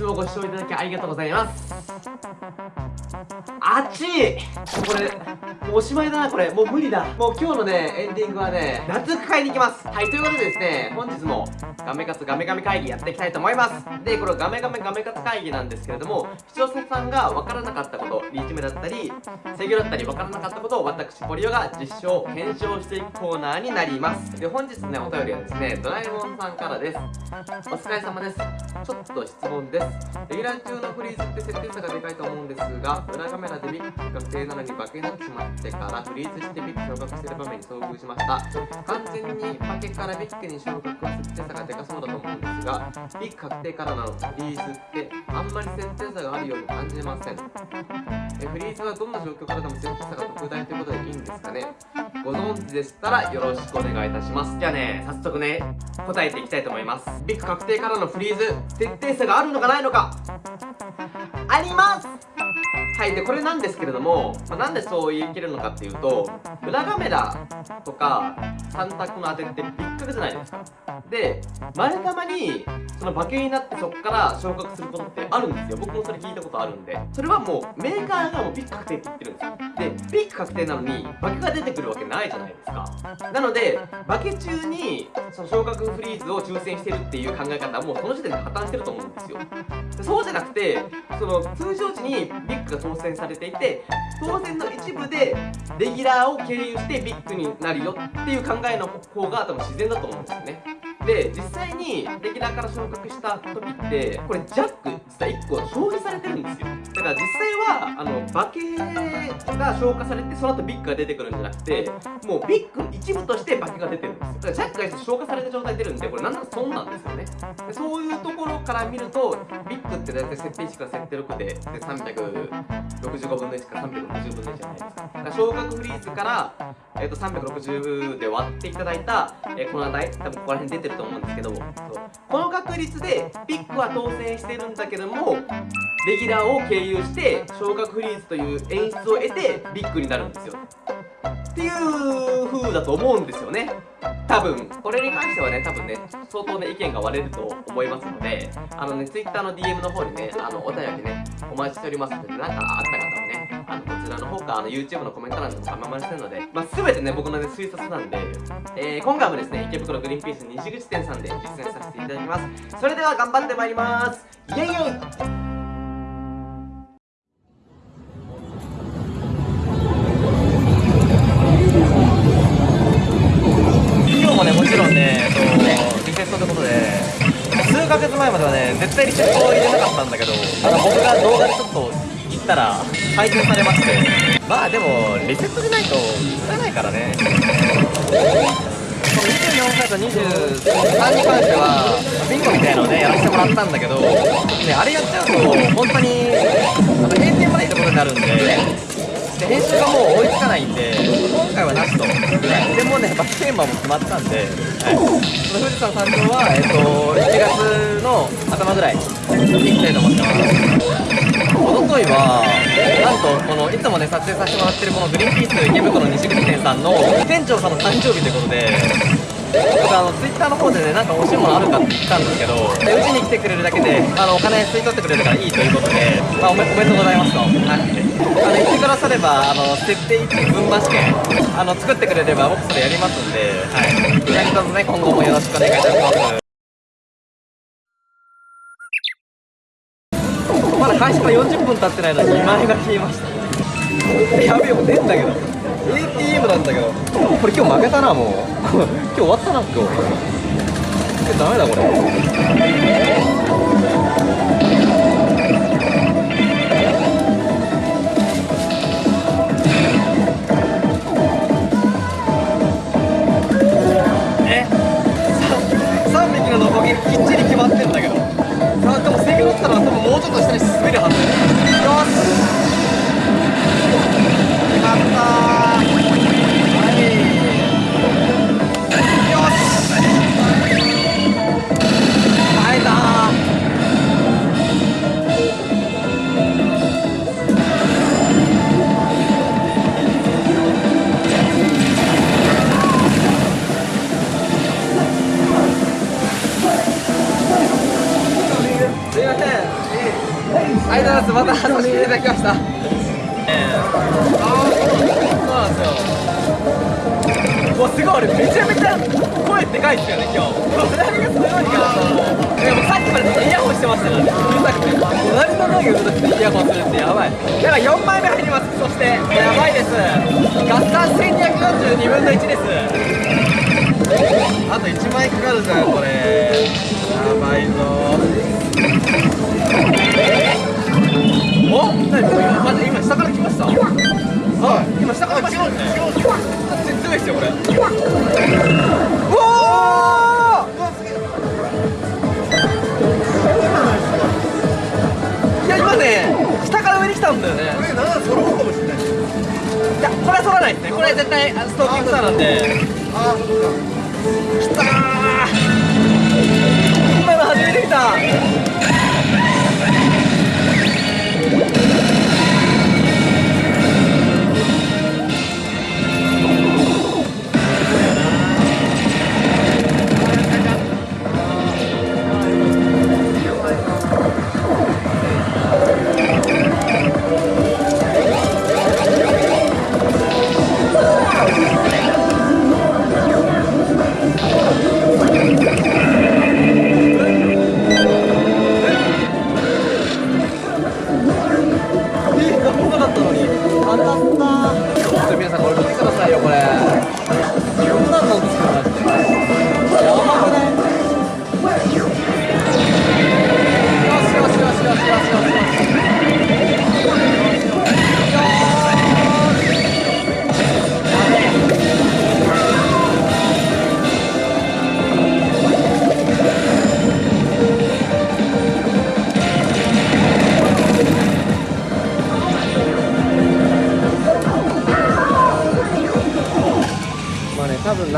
つもご視聴いただきありがとうございます。あっちこれもうおしまいだなこれ。もう無理だ。もう今日のねエンディングはね夏服買いに行きます。はいということでですね本日もガメカツガメガメ会議やっていきたいと思います。でこれガメガメガメカツ会議なんですけれども視聴者さんが分からなかったことリーチ目だったり制御だったり分からなかったことを私ポリオが実証検証していくコーナーになります。で本日のねお便りはですねドラえもんさんからです。お疲れ様です。ちょっと質問です。レギュラー中のフリーズって設定差がでかいと思うんですが裏カメラでビッグ確定なのに化けになってしまってからフリーズしてビッグ昇格してる場面に遭遇しました。完全に化けからビッグに昇格は設定差がでかそうだと思うんですがビッグ確定からのフリーズってあんまり設定差があるように感じません。えフリーズはどんな状況からでも設定差が特大ということでいいんですかね。ご存知でしたらよろしくお願いいたします。じゃあね早速ね答えていきたいと思います。ビッグ確定からのフリーズ設定差があるのかないのか。あります。はいでこれなんですけれども、まあ、なんでそう言い切るのかっていうと裏カメラとか3択の当てってビッグじゃないですか。で前玉にその化けになってそこから昇格することってあるんですよ。僕もそれ聞いたことあるんで。それはもうメーカーがもうビッグ確定って言ってるんですよ。でビッグ確定なのに化けが出てくるわけないじゃないですか。なので化け中にその昇格フリーズを抽選してるっていう考え方はもうその時点で破綻してると思うんですよ。そうじゃなくてその通常時にビッグが当選されていて当選の一部でレギュラーを経由してビッグになるよっていう考えの方が多分自然だと思うんですよね。で実際にレギュラーから昇格した時ってこれジャック実は1個消費されてるんですよ。だから実際はあの化けが消化されてその後ビッグが出てくるんじゃなくてもうビッグの一部として化けが出てるんですよ。だからジャックが消化された状態出るんでこれなんなら損なんですよね。でそういうところから見るとビッグって大体設定1から設定6でで365分の1から360分の1じゃないですか。だから昇格フリーズからえー、と360で割っていただいた、えー、この値多分ここら辺出てると思うんですけどこの確率でピックは当選してるんだけどもレギュラーを経由して昇格フリーズという演出を得てビッグになるんですよ。っていう風だと思うんですよね。多分。これに関してはね多分ね相当ね意見が割れると思いますのであのね Twitter の DM の方にねあのお便りねお待ちしておりますので何かあった方はねらの方かあの YouTube のコメント欄でも構いませんので、まあ、全てね僕のね推察なんで、えー、今回もですね池袋グリーンピース西口店さんで実践させていただきます。それでは頑張ってまいります。イエイイエイヶ月前まではね絶対リセットを入れなかったんだけどあの僕が動画でちょっとたら改善されましてまあでもリセットでないと打たないからね。この24回と23に関してはビンゴみたいなのをねやらせてもらったんだけどねあれやっちゃうと本当にあの閉店までいいところになるんでで編集がもう追いつかないんで回はなしと、はい、でもねバステーマも決まったんで、はい、その富士山山頂は、えっと、1月の頭ぐらい。に行きたいと思ってますおとといはなんとこのいつもね撮影させてもらってるこのグリーンピース池袋西口店さんの店長さんの誕生日ということで僕あのツイッターの方でねなんか欲しいものあるかって言ったんですけどうちに来てくれるだけであのお金吸い取ってくれるからいいということで、まあ、おめおめでとうございますと、はい、あの言ってくださればあの設定1分増し券あの作ってくれれば僕それやりますんで、はい、何卒ね今後もよろしくお願いいたします。まだ開始から40分経ってないのに2万円が消えました。やべえもう出んだけど。ATM なんだけど。これ今日負けたなもう。今日終わったな今日。えダメだこれうちょっと下に滑るはず。よし。すいませしたからねうるさくて隣の農業うるさくてイヤホンするってやばいだから4枚目入りますそしてやばいです合算1242分の1ですあと1枚かかるじゃんこれやばいぞお何今まず今下から来ましたはい今下から来ましたよね全然強いですよこれおお来たんだよね。これ7揃うかもしれない。いやこれは取らないですね。これは絶対あストーキングスターなんで。ああそっか。きたー。今の初めて見た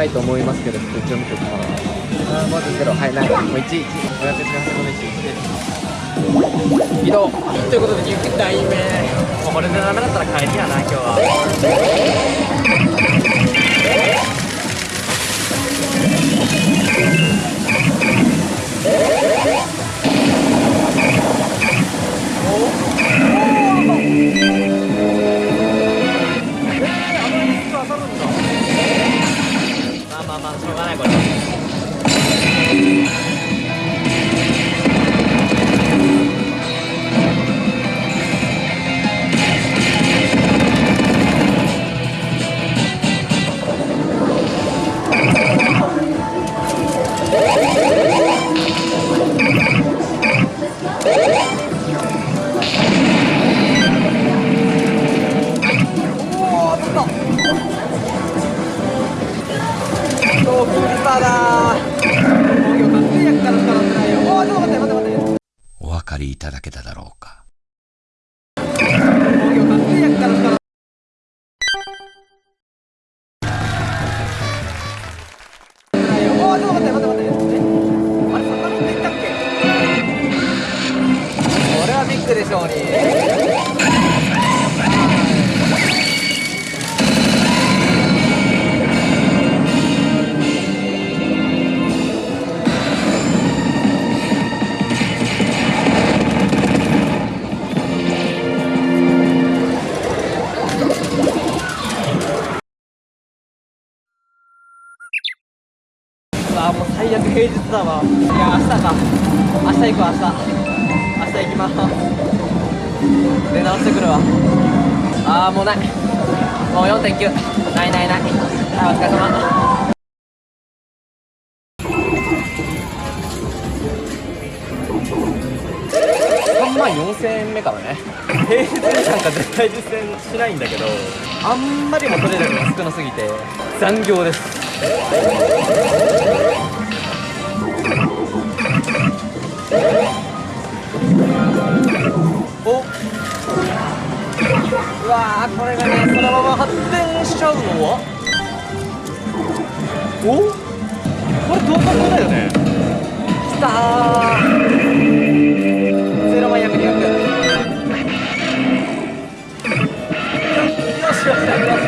ないと思いますけど一応見ておきますあーまずゼロ。はいない。もう1 1 5 8 8 1 1移動とい。うことで2回目もうこれでダメだったら帰りやな今日はりいただけただろうだわいや明日か。明日行くわ明日明日行きます。出直してくるわ。ああもうない。もう4.9ないないない。はいお疲れ様。3万4000円目からね。平日になんか絶対実践しないんだけどあんまりも取れるのが少なすぎて残業です。お。うわーこれがねそのまま発電しちゃうのはお。これ同格だよね。きたー。ゼロ万約200よしよしよしよし。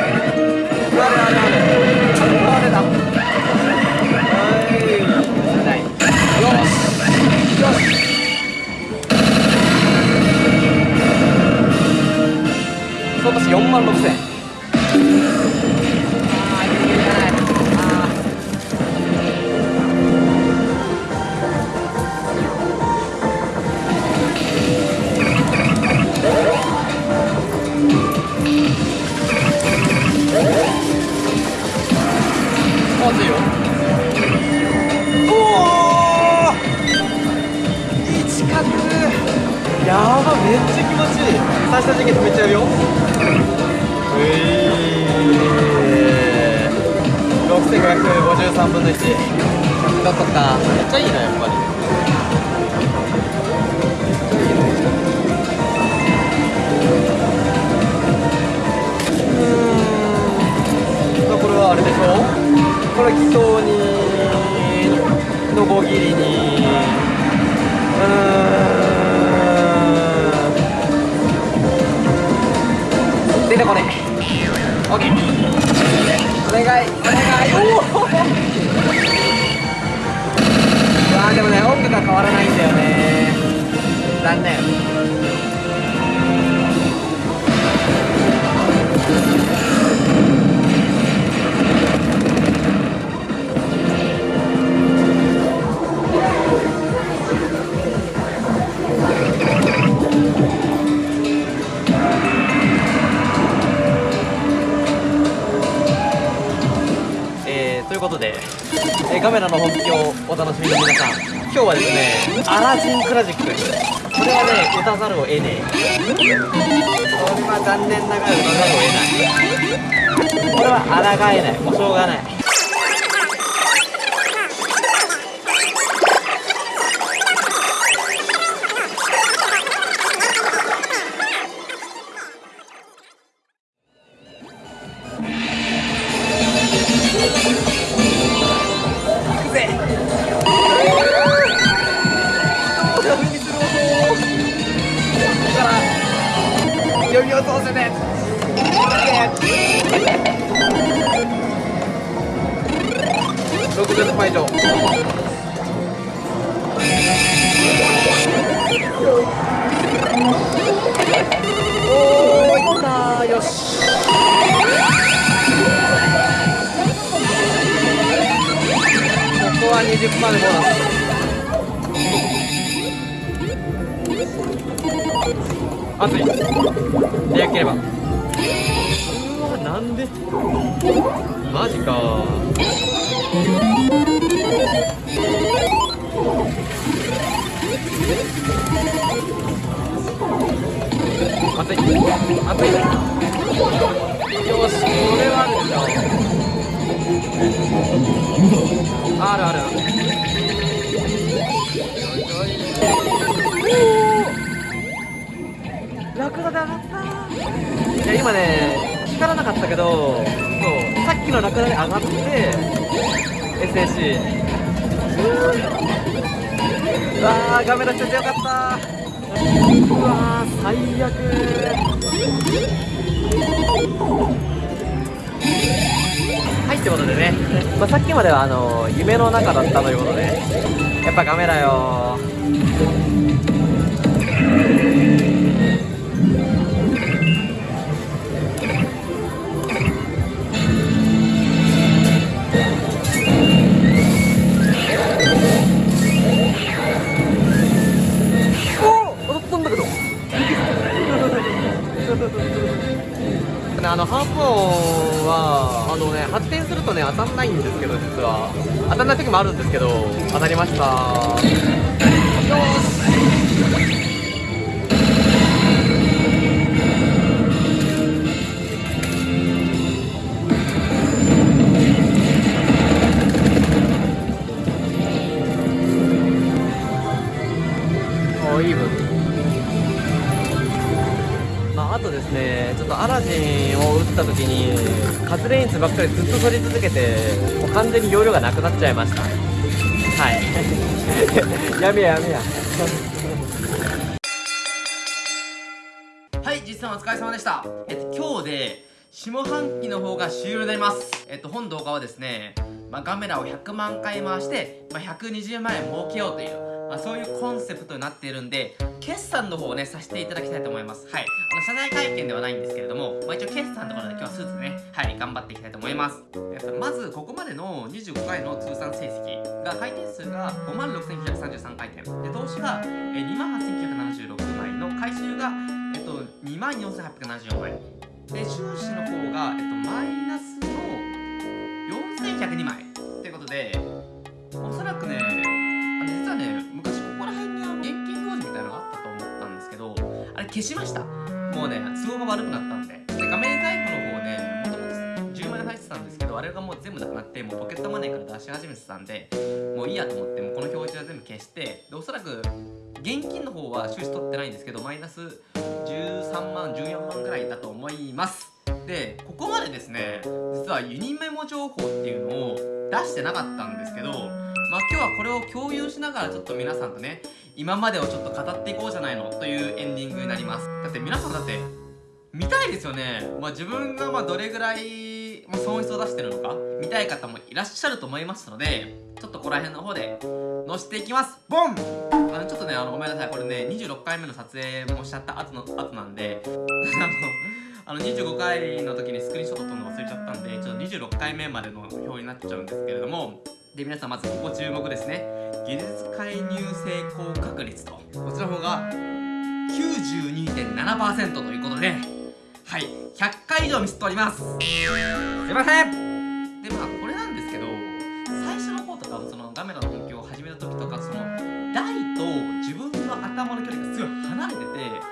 やばめっちゃ気持ちいい。最初の時期止めちゃうよ。うえー。6553分の1 100だったか。めっちゃいいなやっぱり。うーん。まあこれはあれでしょ？これ気筒にのこぎりに。うーん出てこねオッケー。お願い。お願い。おおうわあでもね音楽が変わらないんだよね。残念。ことで、えーカメラの本気をお楽しみの皆さん今日はですねアラジンクラジック。これはね打たざるを得ねえ。これは残念ながら打たざるを得ない。これは抗えない。もうしょうがない。呼びを通せて60杯以上おーいったーよしここは20パーでボーナス熱い。でよければ。うわなんで？マジか。熱い。熱い。よしこれはあるでしょあるあるラクダで上がった。いや今ね光らなかったけどそうさっきのラクダで上がって SAC うわー画面出しててよかった。うわー最悪。はいってことでね、まあ、さっきまではあの夢の中だったということでやっぱガメラよあのハープ音はあのね発展するとね当たんないんですけど実は。当たんない時もあるんですけど当たりました。アラジンを打った時に、カズレインズばっかりずっと取り続けて、もう完全に容量がなくなっちゃいました。はい。やめややめや。はい、実際お疲れ様でした。えっと、今日で、下半期の方が終了になります。えっと、本動画はですね、まあ、ガメラを100万回回して、まあ、120万円儲けようという、まあ、そういうコンセプトになっているんで決算の方をねさせていただきたいと思います。はい。あの謝罪会見ではないんですけれども、まあ、一応決算ところで今日はスーツでねはい頑張っていきたいと思います。まずここまでの25回の通算成績が回転数が5万6933回転。で投資が2万8976枚の回収がえっと2万4874枚。で収支の方が、えっと、マイナス消しました。もうね都合が悪くなったんで。で画面タイプの方ねもともと10万円入ってたんですけどあれがもう全部なくなってもうポケットマネーから出し始めてたんでもういいやと思ってもうこの表示は全部消してでおそらく現金の方は収支取ってないんですけどマイナス13万14万ぐらいだと思います。でここまでですね実はユニメモ情報っていうのを出してなかったんですけどまあ今日はこれを共有しながらちょっと皆さんとね今までをちょっと語っていこうじゃないのというエンディングになります。だって皆さんだって見たいですよね。まあ自分がまあどれぐらい損失を出してるのか見たい方もいらっしゃると思いますのでちょっとここら辺の方で載せていきます。ボン！あのちょっとねあのごめんなさい。これね26回目の撮影もしちゃった後の後なんで あのあの25回の時にスクリーンショット撮るの忘れちゃったんでちょっと26回目までの表になっちゃうんですけれどもで皆さんまずここ注目ですね。技術介入成功確率と。こちらの方が92.7%ということで。はい。100回以上ミスっております。すいません。でまあこれなんですけど最初の方とかそのガメラの本業を始めた時とかその台と自分の頭の距離がすごい離れてて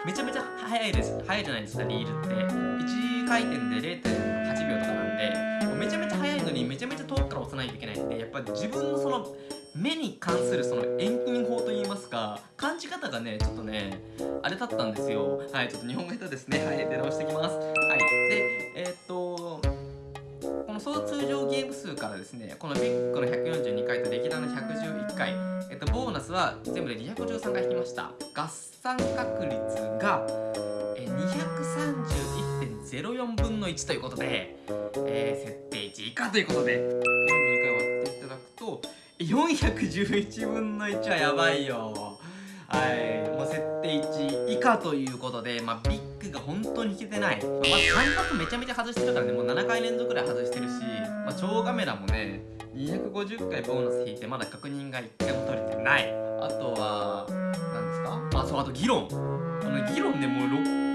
めちゃめちゃ速いです。速いじゃないですかリールって。1回転で0.8秒とかなんで。ちゃめちゃ速いのにめちゃめちゃ遠くから押さないといけないんでやっぱ自分のその目に関するその遠近法といいますか感じ方がねちょっとねあれだったんですよ。はいちょっと日本語下手ですね。はい出直していきます。はいでえー、っとこの総通常ゲーム数からですねこのビッグの142回と歴代の111回えっとボーナスは全部で213回引きました。合算確率が231.04分の1ということで、えー、設定値以下ということで42回割っていただくと411分の1はやばいよ。はい。もう設定値以下ということでまあビッグが本当に引けてない、まあ、まず3発めちゃめちゃ外してるからね。もう7回連続ぐらい外してるし、まあ、超カメラもね250回ボーナス引いてまだ確認が1回も取れてない。あとは何ですか？あそうあと議論。あの議論でもう600